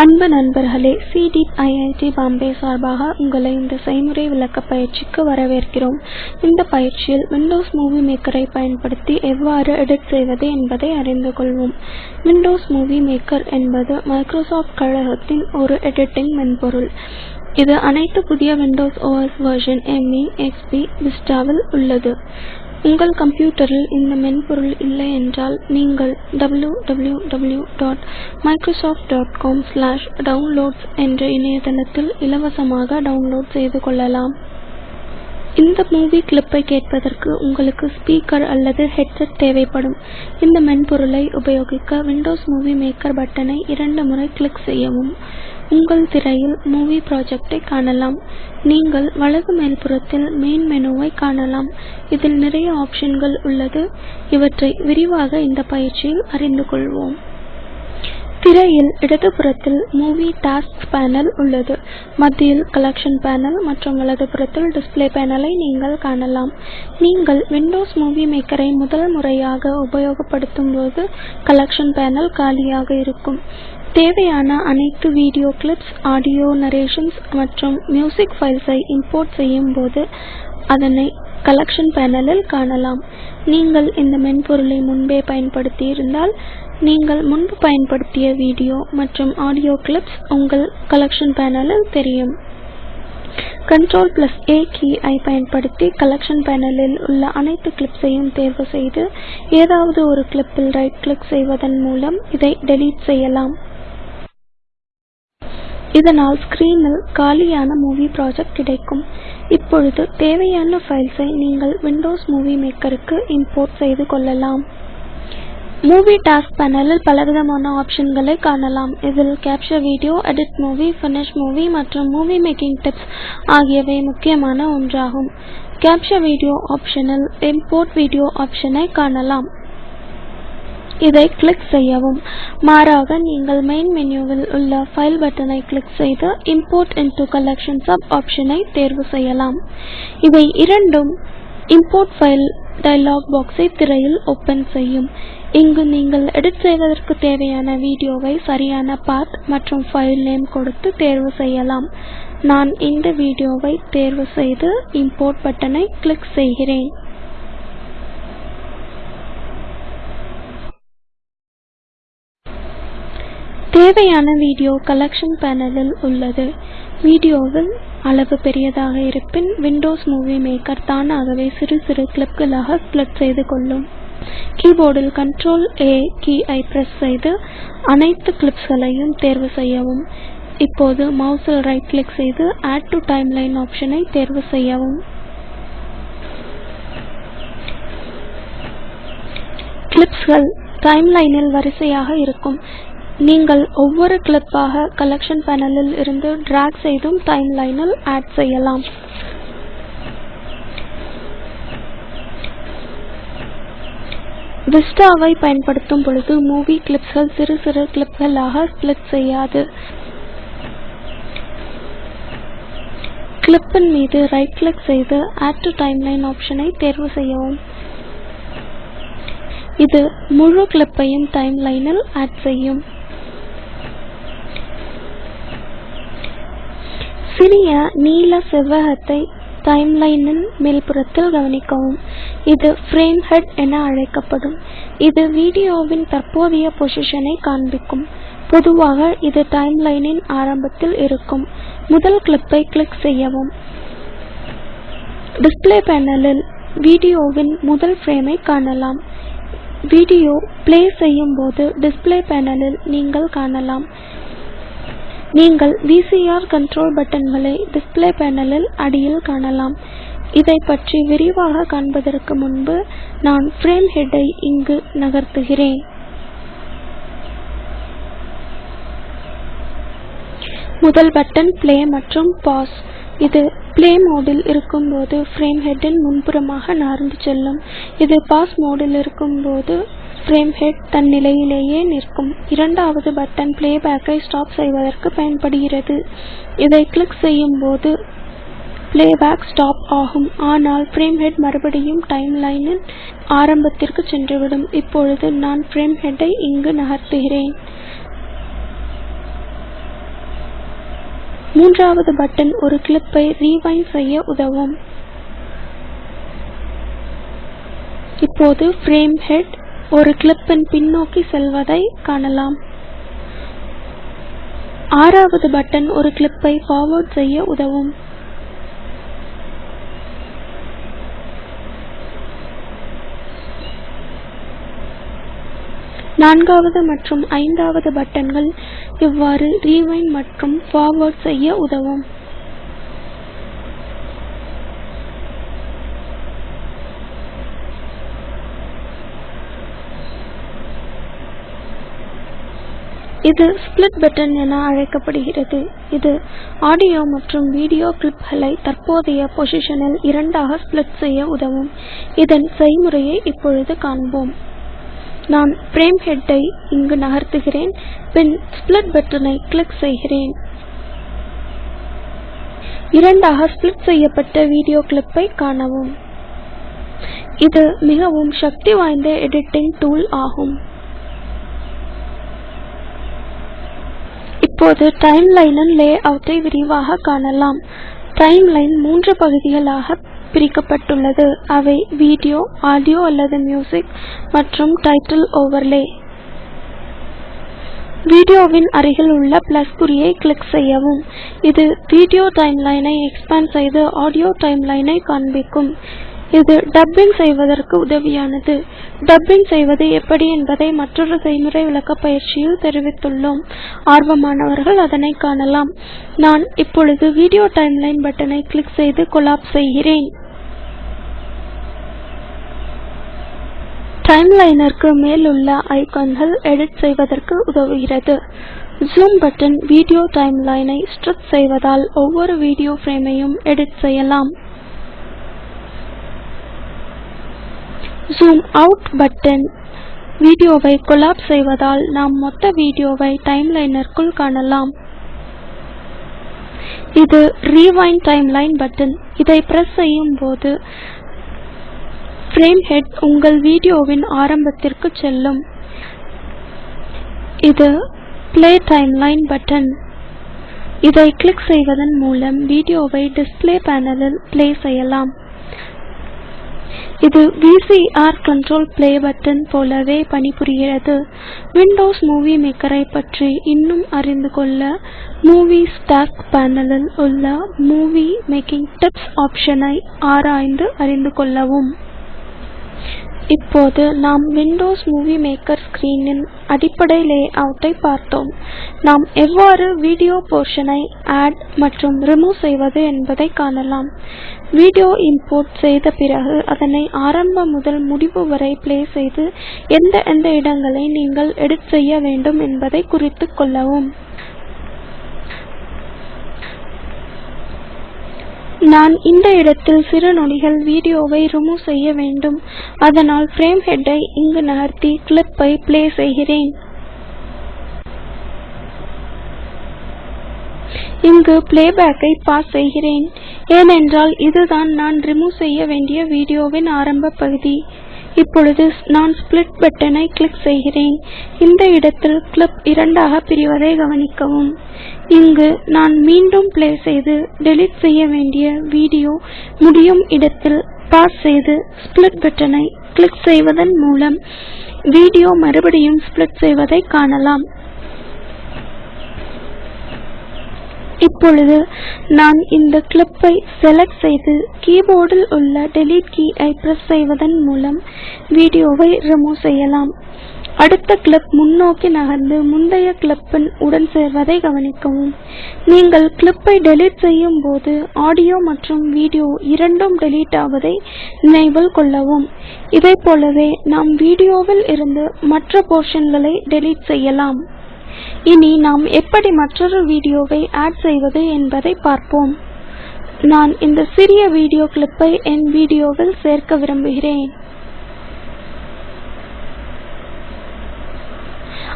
அன்பு நண்பர்களே C DEEP IIT Bombay சார்பாக உங்களை இந்த செய்முறை விளக்கப் பயிற்சிக்கு வரவேற்கிறோம். இந்த பயிற்சியில் விண்டோஸ் மூவி மேக்கரை பயன்படுத்தி எவ்வாறு எடிட் செய்வது என்பதை அறிந்து கொள்வோம். விண்டோஸ் மூவி மேக்கர் என்பது மைக்ரோசாஃப்ட் கழகத்தின் ஒரு எடிட்டிங் மென்பொருள். இது அனைத்து புதிய Windows OS version ME XP விஸ்டாவில் உள்ளது. உங்கள் கம்ப்யூட்டரில் இந்த மென்பொருள் இல்லை என்றால் நீங்கள் www.microsoft.com/downloads என்ற இணையதளத்தில் இலவசமாக டவுன்லோட் செய்து கொள்ளலாம். இந்த மூவி கிளிப்பை கேட்பதற்கு உங்களுக்கு ஸ்பீக்கர் அல்லது ஹெட்செட் தேவைப்படும். இந்த மென்பொருளை உபயோகிக்க விண்டோஸ் மூவி மேக்கர் பட்டனை இரண்டு முறை கிளிக் செய்யவும். உங்கள் திரையில் மூவி ப்ராஜெக்டை காணலாம். நீங்கள் வலது மேல்புறத்தில் மெயின் மெனுவை காணலாம். இதில் நிறைய ஆப்ஷன்கள் உள்ளது. இவற்றை விரிவாக இந்த பயிற்சியில் அறிந்து கொள்வோம். திரையில் இடதுபுறத்தில் மூவி டாஸ்க்ஸ் பேனல் உள்ளது. மத்தியில் கலெக்ஷன் பேனல் மற்றும் வலதுபுறத்தில் டிஸ்ப்ளே பேனலை நீங்கள் காணலாம். நீங்கள் விண்டோஸ் மூவி மேக்கரை முதல் முறையாக உபயோகப்படுத்தும் போது கலெக்ஷன் பேனல் காலியாக இருக்கும். தேவையான அனைத்து வீடியோ கிளிப்ஸ் ஆடியோ நரேஷன்ஸ் மற்றும் மியூசிக் ஃபைல்ஸை இம்போர்ட் செய்யும் போது அதனை கலெக்ஷன் பேனலில் காணலாம். நீங்கள் இந்த மென்பொருளை முன்பே பயன்படுத்தி இருந்தால் நீங்கள் முன்பு பயன்படுத்திய வீடியோ மற்றும் ஆடியோ கிளிப்ஸ் உங்கள் கலெக்ஷன் பேனலில் தெரியும். கண்ட்ரோல் A கீ பயன்படுத்தி கலெக்ஷன் பேனலில் உள்ள அனைத்து கிளிப்ஸையும் தேர்வு செய்து ஏதாவது ஒரு கிளிப்பில் ரைட் கிளிக் செய்வதன் மூலம் இதை டெலீட் செய்யலாம். இதனால் ஸ்கிரீனில் காலியான மூவி ப்ராஜெக்ட் கிடைக்கும். இப்பொழுது தேவையான ஃபைல்ஸை நீங்கள் விண்டோஸ் மூவி மேக்கருக்கு இம்போர்ட் செய்து கொள்ளலாம். மூவி டாஸ்க் பேனலில் பலவிதமான ஆப்ஷன்களை காணலாம். இதில் capture video edit movie finish movie மற்றும் மூவி மேக்கிங் டிப்ஸ் ஆகியவை முக்கியமான ஒன்றாகும். கேப்சர் வீடியோ ஆப்ஷனில் இம்போர்ட் வீடியோ ஆப்ஷனை காணலாம். இதை கிளிக் செய்யவும். மாறாக நீங்கள் மெயின் மெனுவில் உள்ள ஃபைல் பட்டனை கிளிக் செய்து இம்போர்ட் இன்டு கலெக்ஷன் சப் ஆப்ஷனை தேர்வு செய்யலாம். இவை இரண்டும் இம்போர்ட் ஃபைல் டயலாக் பாக்ஸை திரையில் ஓப்பன் செய்யும். இங்கு நீங்கள் எடிட் செய்வதற்கு தேவையான வீடியோவை சரியான பாத் மற்றும் ஃபைல் நேம் கொடுத்து தேர்வு செய்யலாம். நான் இந்த வீடியோவை தேர்வு செய்து இம்போர்ட் பட்டனை கிளிக் செய்கிறேன். தேவையான வீடியோ கலெக்ஷன் பேனலில் உள்ளது. வீடியோவில் அளவு பெரியதாக இருப்பின் விண்டோஸ் மூவி மேக்கர் தானாகவே சிறு சிறு கிளிப்களாக ஸ்பிளிட் செய்து கொள்ளும். கீபோர்டில் கண்ட்ரோல் A கீயை பிரஸ் செய்து அனைத்து கிளிப்ஸ்களையும் தேர்வு செய்யவும். இப்போது மவுஸில் ரைட் கிளிக் செய்து ஆட் டு டைம்லைன் ஆப்ஷனை தேர்வு செய்யவும். கிளிப்ஸ்கள் டைம்லைனில் வரிசையாக இருக்கும். நீங்கள் ஒவ்வொரு கிளிப்பாக கலெக்ஷன் பேனலில் இருந்து டிராக் செய்தும் டைம்லைனில் ஆட் செய்யலாம். விஸ்டாவை பயன்படுத்தும் பொழுது மூவி கிளிப்ஸ்கள் சிறு சிறு கிளிப்களாக ஸ்பிளிட் செய்யாது. கிளிப்பின் மீது ரைட் கிளிக் செய்து ஆட் டு டைம்லைன் ஆப்ஷனை தேர்வு செய்யவும். இது முழு கிளிப்பையும் டைம்லைனில் ஆட் செய்யும். சிறிய நீல செவ்வகத்தை டைம்லைனின் மேல்புறத்தில் கவனிக்கவும். இது ஃப்ரேம் ஹெட் என அழைக்கப்படும். இது வீடியோவின் தற்போதைய பொசிஷனை காண்பிக்கும். பொதுவாக இது டைம்லைனின் ஆரம்பத்தில் இருக்கும். முதல் கிளிப்பை கிளிக் செய்யவும். டிஸ்ப்ளே பேனலில் வீடியோவின் முதல் ஃப்ரேமை காணலாம். வீடியோ பிளே செய்யும் போது டிஸ்ப்ளே பேனலில் நீங்கள் காணலாம். நீங்கள் VCR கண்ட்ரோல் பட்டன்களை டிஸ்ப்ளே பேனலில் அடியில் காணலாம். இதை பற்றி விரிவாக காண்பதற்கு முன்பு நான் ஃப்ரேம் ஹெட் இங்கு நகர்த்துகிறேன். முதல் பட்டன் பிளே மற்றும் பாஸ் இது பிளே மோடில் இருக்கும்போது ஃப்ரேம் ஹெட்டின் முன்புறமாக நகர்ந்து செல்லும். இது பாஸ் மோடில் இருக்கும்போது ஃப்ரேம் ஹெட் தன் நிலையிலேயே நிற்கும். இரண்டாவது பட்டன் பிளேபேக்கை ஸ்டாப் செய்வதற்கு பயன்படுகிறது. இதை கிளிக் செய்யும் போது பிளேபேக் ஸ்டாப் ஆகும். ஆனால் ஃப்ரேம் ஹெட் மறுபடியும் டைம்லைனின் ஆரம்பத்திற்கு சென்றுவிடும். இப்பொழுது நான் ஃப்ரேம் ஹெட்டை இங்கு நகர்த்துகிறேன். மூன்றாவது பட்டன் ஒரு கிளிப்பை ரீவைண்ட் செய்ய உதவும். இப்போது ஃப்ரேம் ஹெட் ஒரு கிளிப்பின் பின்னோக்கி செல்வதை காணலாம். ஆறாவது பட்டன் ஒரு கிளிப்பை ஃபார்வர்ட் செய்ய உதவும். நான்காவது மற்றும் ஐந்தாவது பட்டன்கள் இவ்வாறு ரீவைண்ட் மற்றும் ஃபார்வர்ட் செய்ய உதவும். இது ஸ்பிளிட் பட்டன் என அழைக்கப்படுகிறது. இது ஆடியோ மற்றும் வீடியோ கிளிப்களை தற்போதைய பொசிஷனில் இரண்டாக ஸ்பிளிட் செய்ய உதவும். இதன் செய்முறையை இப்பொழுது காண்போம். நான் ஃப்ரேம் ஹெட்டை இங்கு நகர்த்துகிறேன் பின் ஸ்பிளிட் பட்டனை கிளிக் செய்கிறேன். இரண்டாக ஸ்பிளிட் செய்யப்பட்ட வீடியோ கிளிப்பை காணவும். இது மிகவும் சக்தி வாய்ந்த எடிட்டிங் டூல் ஆகும். இப்போது டைம்லைனின் லேஅவுட்டை விரிவாக காணலாம். டைம்லைன் மூன்று பகுதிகளாக பிரிக்கப்பட்டுள்ளது. அவை வீடியோ ஆடியோ அல்லது மியூசிக் மற்றும் டைட்டில் ஓவர்லே வீடியோவின் அருகில் உள்ள பிளஸ் குறியை கிளிக் செய்யவும். இது வீடியோ டைம்லைனை எக்ஸ்பேண்ட் செய்து ஆடியோ டைம்லைனை காண்பிக்கும். இது டப்பிங் செய்வதற்கு உதவியானது. டப்பிங் செய்வது எப்படி என்பதை மற்றொரு செய்முறை விளக்க பயிற்சியில் தெரிவித்துள்ளோம். ஆர்வமானவர்கள் அதனை காணலாம். நான் இப்பொழுது வீடியோ டைம்லைன் பட்டனை கிளிக் செய்து கொலாப்ஸ் செய்கிறேன். டைம்லைனிற்கு மேலுள்ள உள்ள ஐகான்கள் எடிட் செய்வதற்கு உதவுகிறது. ஜூம் பட்டன் வீடியோ டைம்லைனை ஸ்ட்ரெச் செய்வதால் ஒவ்வொரு வீடியோ ஃப்ரேமையும் எடிட் செய்யலாம். ஜூம் அவுட் பட்டன் வீடியோவை கொலாப்ஸ் செய்வதால் நாம் மொத்த வீடியோவை டைம்லைனிற்குள் காணலாம். இது ரீவைண்ட் டைம்லைன் பட்டன் இதை பிரஸ் செய்யும் போது ஃப்ரேம் ஹெட் உங்கள் வீடியோவின் ஆரம்பத்திற்கு செல்லும். இது பிளே டைம்லைன் பட்டன் இதை கிளிக் செய்வதன் மூலம் வீடியோவை டிஸ்ப்ளே பேனலில் பிளே செய்யலாம். இது விசிஆர் கண்ட்ரோல் பிளே பட்டன் போலவே பணிபுரிகிறது. விண்டோஸ் மூவி மேக்கரை பற்றி இன்னும் அறிந்து கொள்ள மூவி ஸ்டாக் பேனலில் உள்ள மூவி மேக்கிங் டிப்ஸ் ஆப்ஷனை ஆராய்ந்து அறிந்து கொள்ளவும். இப்போது நாம் விண்டோஸ் மூவி மேக்கர் ஸ்கிரீனின் அடிப்படை லேஅவுட்டை பார்த்தோம். நாம் எவ்வாறு வீடியோ போர்ஷனை ஆட் மற்றும் ரிமூவ் செய்வது என்பதை காணலாம். வீடியோ இம்போர்ட் செய்த பிறகு அதனை ஆரம்பம் முதல் முடிவு வரை பிளே செய்து எந்த எந்த இடங்களை நீங்கள் எடிட் செய்ய வேண்டும் என்பதை குறித்துக் கொள்ளவும். நான் இந்த இடத்தில் சிறு நொடிகள் வீடியோவை ரிமூவ் செய்ய வேண்டும். அதனால் ஃப்ரேம் ஹெட்டை இங்கு நகர்த்தி கிளிப்பை பிளே செய்கிறேன். இங்கு பிளேபேக்கை பாஸ் செய்கிறேன். ஏனென்றால் இதுதான் நான் ரிமூவ் செய்ய வேண்டிய வீடியோவின் ஆரம்ப பகுதி. இப்பொழுது நான் ஸ்பிளிட் பட்டனை கிளிக் செய்கிறேன். இந்த இடத்தில் கிளிப் இரண்டாக பிரிவதை கவனிக்கவும். இங்கு நான் மீண்டும் பிளே செய்து டெலீட் செய்ய வேண்டிய வீடியோ முடியும் இடத்தில் பாஸ் செய்து ஸ்பிளிட் பட்டனை கிளிக் செய்வதன் மூலம் வீடியோ மறுபடியும் ஸ்பிளிட் செய்வதை காணலாம். இப்பொழுது நான் இந்த கிளிப்பை செலக்ட் செய்து கீபோர்டில் உள்ள டெலீட் கீ பிரஸ் செய்வதன் மூலம் வீடியோவை ரிமூவ் செய்யலாம். அடுத்த கிளிப் முன்னோக்கி நகர்ந்து முந்தைய கிளிப்பின் உடன் சேர்வதை கவனிக்கவும். நீங்கள் கிளிப்பை டெலீட் செய்யும் போது ஆடியோ மற்றும் வீடியோ இரண்டும் டெலீட் ஆவதை நினைவில் கொள்ளவும். இதைப்போலவே நாம் வீடியோவில் இருந்து மற்ற போர்ஷன்களை டெலீட் செய்யலாம். இனி நாம் எப்படி மற்றொரு வீடியோவை ஆட் செய்வது என்பதை பார்ப்போம். நான் இந்த சிறிய வீடியோ கிளிப்பை என் வீடியோவில் சேர்க்க விரும்புகிறேன்.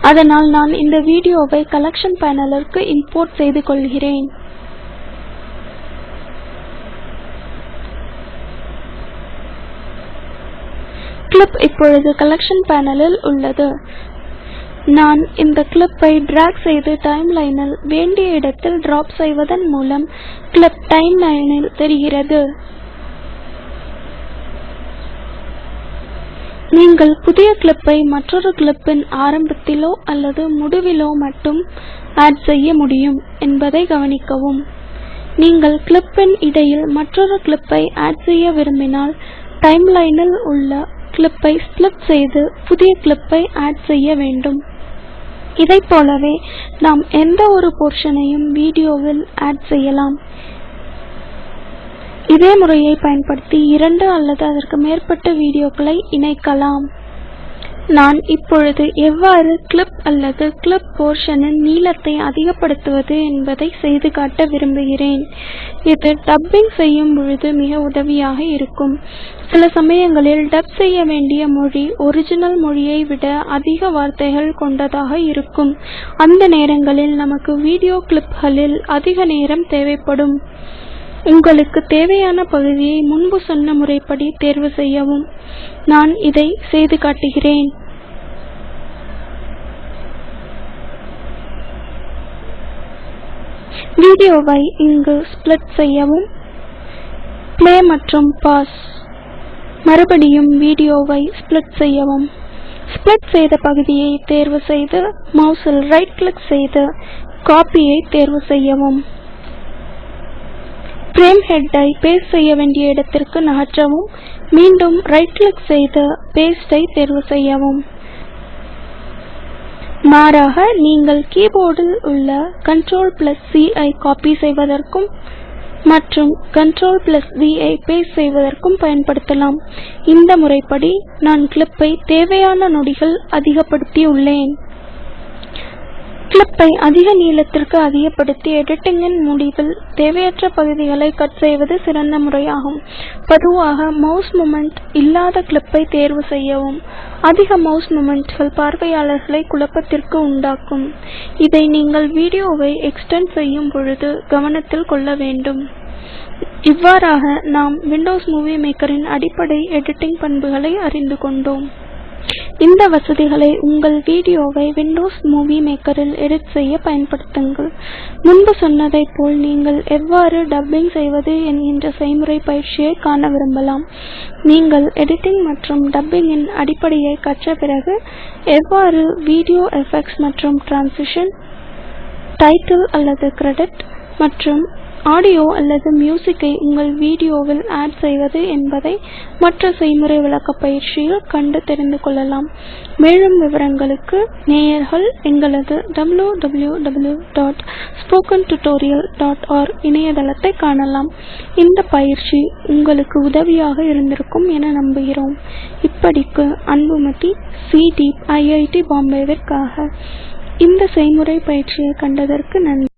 அதனால் நான் இந்த வீடியோவை கலெக்ஷன் பேனலிற்கு இம்போர்ட் செய்து கொள்கிறேன். கிளிப் இப்பொழுது கலெக்ஷன் பேனலில் உள்ளது. நான் இந்த கிளிப்பை டிராக் செய்து டைம்லைனில் வேண்டிய இடத்தில் டிராப் செய்வதன் மூலம் கிளிப் டைம்லைனில் தெரிகிறது. நீங்கள் புதிய கிளிப்பை மற்றொரு கிளிப்பின் ஆரம்பத்திலோ அல்லது முடிவிலோ மட்டும் ஆட் செய்ய முடியும் என்பதை கவனிக்கவும். நீங்கள் கிளிப்பின் இடையில் மற்றொரு கிளிப்பை ஆட் செய்ய விரும்பினால் டைம்லைனில் உள்ள கிளிப்பை ஸ்ப்ளிட் செய்து புதிய கிளிப்பை ஆட் செய்ய வேண்டும். இதைப்போலவே நாம் எந்த ஒரு போர்ஷனையும் வீடியோவில் ஆட் செய்யலாம். இதே முறையை பயன்படுத்தி இரண்டு அல்லது அதற்கு மேற்பட்ட வீடியோக்களை இணைக்கலாம். நான் இப்பொழுது எவ்வாறு கிளிப் அல்லது கிளிப் போர்ஷனின் நீளத்தை அதிகப்படுத்துவது என்பதை செய்து காட்ட விரும்புகிறேன். இது டப்பிங் செய்யும் பொழுது மிக உதவியாக இருக்கும். சில சமயங்களில் டப் செய்ய வேண்டிய மொழி ஒரிஜினல் மொழியை விட அதிக வார்த்தைகள் கொண்டதாக இருக்கும். அந்த நேரங்களில் நமக்கு வீடியோ கிளிப்களில் அதிக நேரம் தேவைப்படும். உங்களுக்கு தேவையான பகுதியை முன்பு சொன்ன முறைப்படி தேர்வு செய்யவும். நான் இதை செய்து காட்டுகிறேன். வீடியோவை இங்கு ஸ்ப்ளிட் செய்யவும். பிளே மற்றும் பாஸ் மறுபடியும் வீடியோவை ஸ்ப்ளிட் செய்யவும். ஸ்ப்ளிட் செய்த பகுதியை தேர்வு செய்து மவுஸில் ரைட் கிளிக் செய்து காப்பியை தேர்வு செய்யவும். ஃப்ரேம் ஹெட்டை பேஸ்ட் செய்ய வேண்டிய இடத்திற்கு நகற்றவும் மீண்டும் ரைட் கிளிக் செய்து பேஸ்ட் தேர்வு செய்யவும். மாறாக நீங்கள் கீபோர்டில் உள்ள Ctrl+C ஐ காப்பி செய்வதற்கும் மற்றும் Ctrl+V ஐ பேஸ்ட் செய்வதற்கும் பயன்படுத்தலாம். இந்த முறைப்படி நான் கிளிப்பை தேவையான நொடிகள் அதிகப்படுத்தி உள்ளேன் கிளிப்பை அதிக நீளத்திற்கு அதிகப்படுத்தி எடிட்டிங்கின் முடிவில் தேவையற்ற பகுதிகளை கட் செய்வது சிறந்த முறையாகும். பொதுவாக மவுஸ் மூமெண்ட் இல்லாத கிளிப்பை தேர்வு செய்யவும் அதிக மவுஸ் மூமெண்ட்கள் பார்வையாளர்களை குழப்பத்திற்கு உண்டாக்கும். இதை நீங்கள் வீடியோவை எக்ஸ்டெண்ட் செய்யும் பொழுது கவனத்தில் கொள்ள வேண்டும். இவ்வாறாக நாம் விண்டோஸ் மூவி மேக்கரின் அடிப்படை எடிட்டிங் பண்புகளை அறிந்து கொண்டோம். இந்த வசதிகளை உங்கள் வீடியோவை விண்டோஸ் மூவி மேக்கரில் எடிட் செய்ய பயன்படுத்துங்கள். முன்பு சொன்னதைப் போல் நீங்கள் எவ்வாறு டப்பிங் செய்வது என்கின்ற செய்முறை பயிற்சியை காண விரும்பலாம். நீங்கள் எடிட்டிங் மற்றும் டப்பிங்கின் அடிப்படையை கற்ற பிறகு எவ்வாறு வீடியோ எஃபெக்ட்ஸ் மற்றும் டிரான்சிஷன் டைட்டில் அல்லது கிரெடிட் மற்றும் ஆடியோ அல்லது மியூசிக்கை உங்கள் வீடியோவில் ஆட் செய்வது என்பதை மற்ற செய்முறை விளக்க பயிற்சியில் கண்டு தெரிந்து கொள்ளலாம். மேலும் விவரங்களுக்கு நேயர்கள் எங்களது www.spokentutorial.org இணையதளத்தை காணலாம். இந்த பயிற்சி உங்களுக்கு உதவியாக இருந்திருக்கும் என நம்புகிறோம். இப்படிக்கு அன்புமதி சி டீப் ஐஐடி பாம்பேவிற்காக இந்த செய்முறை பயிற்சியை கண்டதற்கு நன்றி.